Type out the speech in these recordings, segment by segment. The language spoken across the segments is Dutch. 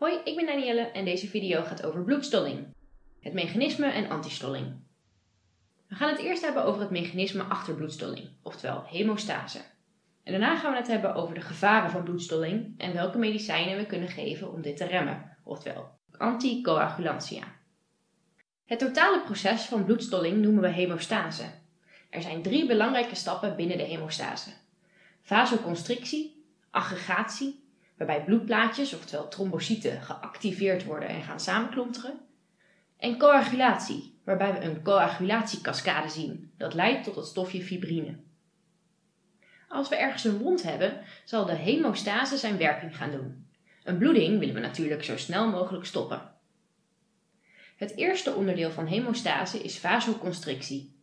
Hoi, ik ben Danielle en deze video gaat over bloedstolling. Het mechanisme en antistolling. We gaan het eerst hebben over het mechanisme achter bloedstolling, oftewel hemostase. En daarna gaan we het hebben over de gevaren van bloedstolling en welke medicijnen we kunnen geven om dit te remmen, oftewel anticoagulantia. Het totale proces van bloedstolling noemen we hemostase. Er zijn drie belangrijke stappen binnen de hemostase. Vasoconstrictie, aggregatie waarbij bloedplaatjes, oftewel trombocyten, geactiveerd worden en gaan samenklonteren. En coagulatie, waarbij we een coagulatiekaskade zien. Dat leidt tot het stofje fibrine. Als we ergens een wond hebben, zal de hemostase zijn werking gaan doen. Een bloeding willen we natuurlijk zo snel mogelijk stoppen. Het eerste onderdeel van hemostase is vasoconstrictie.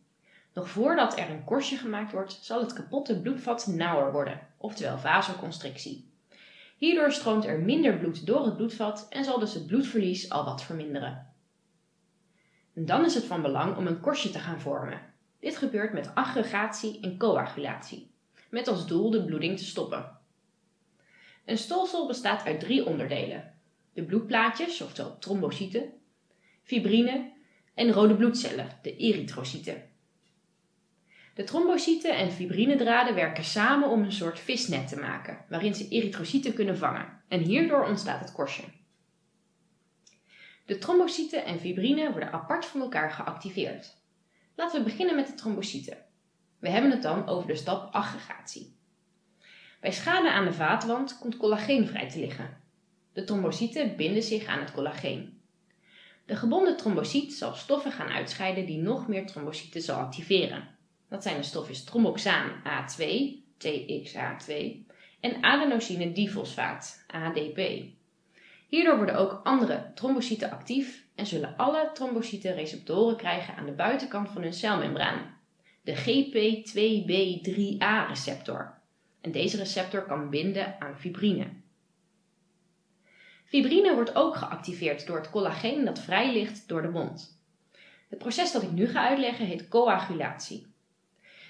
Nog voordat er een korstje gemaakt wordt, zal het kapotte bloedvat nauwer worden, oftewel vasoconstrictie. Hierdoor stroomt er minder bloed door het bloedvat en zal dus het bloedverlies al wat verminderen. En dan is het van belang om een korstje te gaan vormen. Dit gebeurt met aggregatie en coagulatie, met als doel de bloeding te stoppen. Een stolsel bestaat uit drie onderdelen: de bloedplaatjes, oftewel trombocyten, fibrine en rode bloedcellen, de erytrocyten. De trombocyten en fibrinedraden werken samen om een soort visnet te maken, waarin ze erytrocyten kunnen vangen. En hierdoor ontstaat het korstje. De trombocyten en fibrine worden apart van elkaar geactiveerd. Laten we beginnen met de trombocyten. We hebben het dan over de stap aggregatie. Bij schade aan de vaatwand komt collageen vrij te liggen. De trombocyten binden zich aan het collageen. De gebonden trombocyt zal stoffen gaan uitscheiden die nog meer trombocyten zal activeren. Dat zijn de stofjes tromboxaan A2, TXA2 en adenosine difosfaat, ADP. Hierdoor worden ook andere trombocyten actief en zullen alle trombocyten receptoren krijgen aan de buitenkant van hun celmembraan, de GP2B3A-receptor. En deze receptor kan binden aan fibrine. Fibrine wordt ook geactiveerd door het collageen dat vrij ligt door de wond. Het proces dat ik nu ga uitleggen heet coagulatie.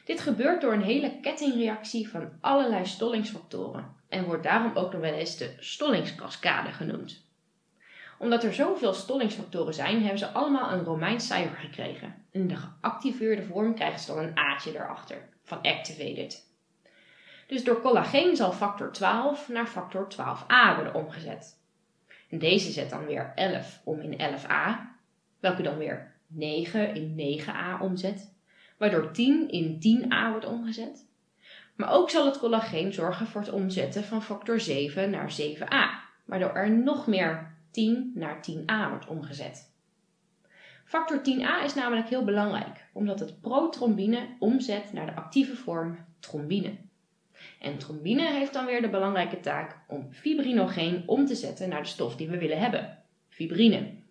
Dit gebeurt door een hele kettingreactie van allerlei stollingsfactoren en wordt daarom ook nog wel eens de stollingskaskade genoemd. Omdat er zoveel stollingsfactoren zijn, hebben ze allemaal een Romeins cijfer gekregen. In de geactiveerde vorm krijgen ze dan een A'tje erachter, van activated. Dus door collageen zal factor 12 naar factor 12a worden omgezet. En deze zet dan weer 11 om in 11a, welke dan weer 9 in 9a omzet waardoor 10 in 10a wordt omgezet. Maar ook zal het collageen zorgen voor het omzetten van factor 7 naar 7a, waardoor er nog meer 10 naar 10a wordt omgezet. Factor 10a is namelijk heel belangrijk, omdat het protrombine omzet naar de actieve vorm trombine. En trombine heeft dan weer de belangrijke taak om fibrinogeen om te zetten naar de stof die we willen hebben, fibrine.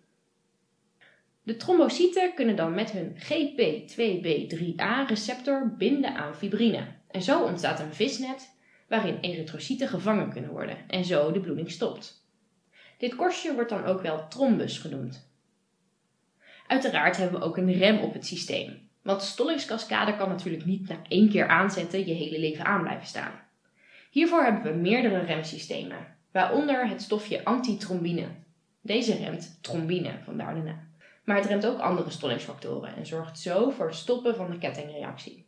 De trombocyten kunnen dan met hun GP2B3A-receptor binden aan fibrine. En zo ontstaat een visnet waarin erytrocyten gevangen kunnen worden en zo de bloeding stopt. Dit korstje wordt dan ook wel trombus genoemd. Uiteraard hebben we ook een rem op het systeem, want de stollingskaskade kan natuurlijk niet na één keer aanzetten je hele leven aan blijven staan. Hiervoor hebben we meerdere remsystemen, waaronder het stofje antitrombine. Deze remt trombine, vandaar de naam maar het remt ook andere stollingsfactoren en zorgt zo voor het stoppen van de kettingreactie.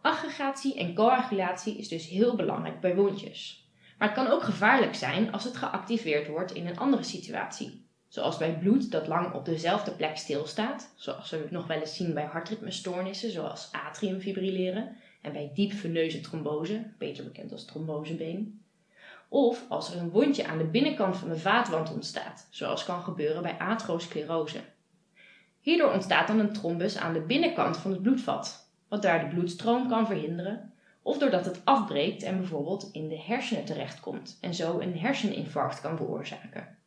Aggregatie en coagulatie is dus heel belangrijk bij wondjes. Maar het kan ook gevaarlijk zijn als het geactiveerd wordt in een andere situatie. Zoals bij bloed dat lang op dezelfde plek stilstaat, zoals we nog wel eens zien bij hartritmestoornissen zoals atriumfibrilleren en bij diepveneuze trombose, beter bekend als trombosebeen. Of als er een wondje aan de binnenkant van de vaatwand ontstaat, zoals kan gebeuren bij aterosclerose. Hierdoor ontstaat dan een trombus aan de binnenkant van het bloedvat, wat daar de bloedstroom kan verhinderen, of doordat het afbreekt en bijvoorbeeld in de hersenen terechtkomt en zo een herseninfarct kan veroorzaken.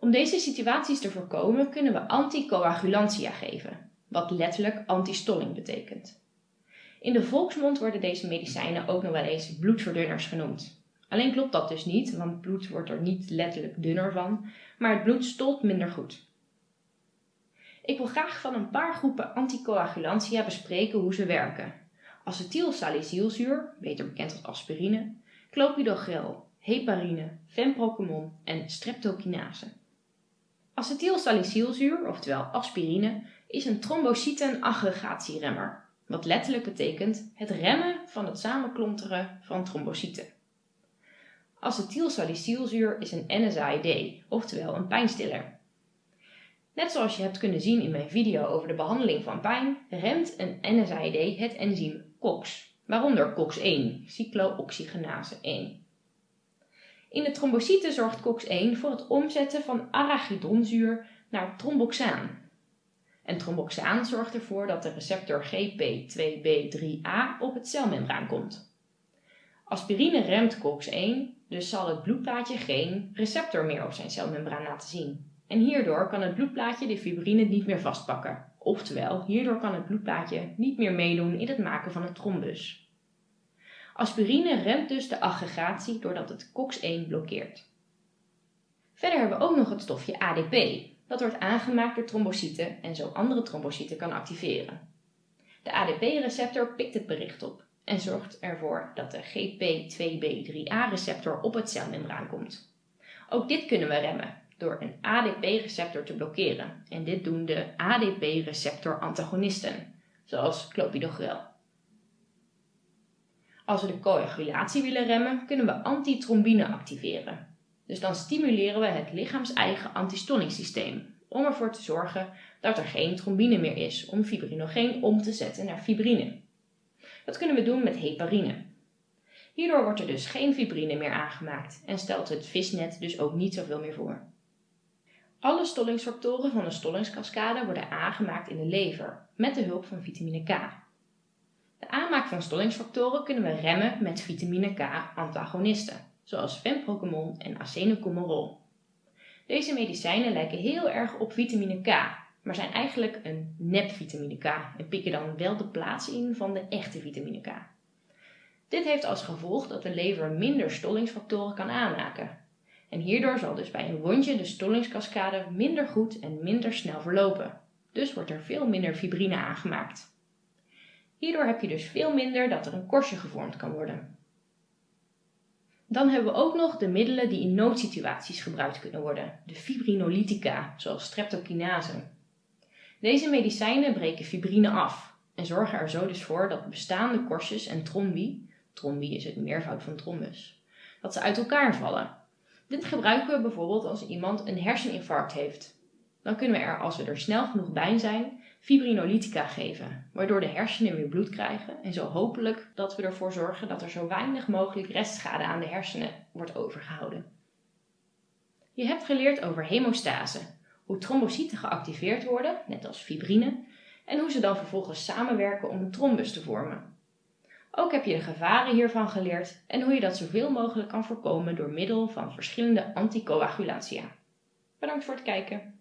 Om deze situaties te voorkomen kunnen we anticoagulantia geven, wat letterlijk antistolling betekent. In de volksmond worden deze medicijnen ook nog wel eens bloedverdunners genoemd. Alleen klopt dat dus niet, want bloed wordt er niet letterlijk dunner van, maar het bloed stolt minder goed. Ik wil graag van een paar groepen anticoagulantia bespreken hoe ze werken. Acetylsalicylzuur, beter bekend als aspirine, clopidogrel, heparine, fenprocamon en streptokinase. Acetylsalicylzuur, oftewel aspirine, is een trombocytenaggregatieremmer, wat letterlijk betekent het remmen van het samenklonteren van trombocyten. Acetylsalicylzuur is een NSAID, oftewel een pijnstiller. Net zoals je hebt kunnen zien in mijn video over de behandeling van pijn, remt een NSAID het enzym COX, waaronder COX-1, cyclooxygenase 1. In de trombocyten zorgt COX-1 voor het omzetten van arachidonzuur naar tromboxaan. En tromboxaan zorgt ervoor dat de receptor GP2B3A op het celmembraan komt. Aspirine remt COX-1, dus zal het bloedplaatje geen receptor meer op zijn celmembraan laten zien. En hierdoor kan het bloedplaatje de fibrine niet meer vastpakken. Oftewel, hierdoor kan het bloedplaatje niet meer meedoen in het maken van een trombus. Aspirine remt dus de aggregatie doordat het COX-1 blokkeert. Verder hebben we ook nog het stofje ADP. Dat wordt aangemaakt door trombocyten en zo andere trombocyten kan activeren. De ADP-receptor pikt het bericht op en zorgt ervoor dat de GP2B3A-receptor op het celmembraan komt. Ook dit kunnen we remmen door een ADP-receptor te blokkeren en dit doen de ADP-receptor-antagonisten, zoals clopidogrel. Als we de coagulatie willen remmen, kunnen we antitrombine activeren. Dus dan stimuleren we het lichaams-eigen antistollingssysteem om ervoor te zorgen dat er geen trombine meer is om fibrinogeen om te zetten naar fibrine. Dat kunnen we doen met heparine. Hierdoor wordt er dus geen fibrine meer aangemaakt en stelt het visnet dus ook niet zoveel meer voor. Alle stollingsfactoren van de stollingskaskade worden aangemaakt in de lever met de hulp van vitamine K. De aanmaak van stollingsfactoren kunnen we remmen met vitamine K-antagonisten, zoals fenprocamon en acenocomerol. Deze medicijnen lijken heel erg op vitamine K, maar zijn eigenlijk een nep vitamine K en pikken dan wel de plaats in van de echte vitamine K. Dit heeft als gevolg dat de lever minder stollingsfactoren kan aanmaken. En hierdoor zal dus bij een wondje de stollingskaskade minder goed en minder snel verlopen. Dus wordt er veel minder fibrine aangemaakt. Hierdoor heb je dus veel minder dat er een korstje gevormd kan worden. Dan hebben we ook nog de middelen die in noodsituaties gebruikt kunnen worden, de fibrinolytica, zoals streptokinase. Deze medicijnen breken fibrine af en zorgen er zo dus voor dat bestaande korstjes en trombi, trombi is het meervoud van trombus, dat ze uit elkaar vallen. Dit gebruiken we bijvoorbeeld als iemand een herseninfarct heeft. Dan kunnen we er, als we er snel genoeg bij zijn, fibrinolytica geven, waardoor de hersenen weer bloed krijgen en zo hopelijk dat we ervoor zorgen dat er zo weinig mogelijk restschade aan de hersenen wordt overgehouden. Je hebt geleerd over hemostase, hoe trombocyten geactiveerd worden, net als fibrine, en hoe ze dan vervolgens samenwerken om een trombus te vormen. Ook heb je de gevaren hiervan geleerd en hoe je dat zoveel mogelijk kan voorkomen door middel van verschillende anticoagulatia. Bedankt voor het kijken.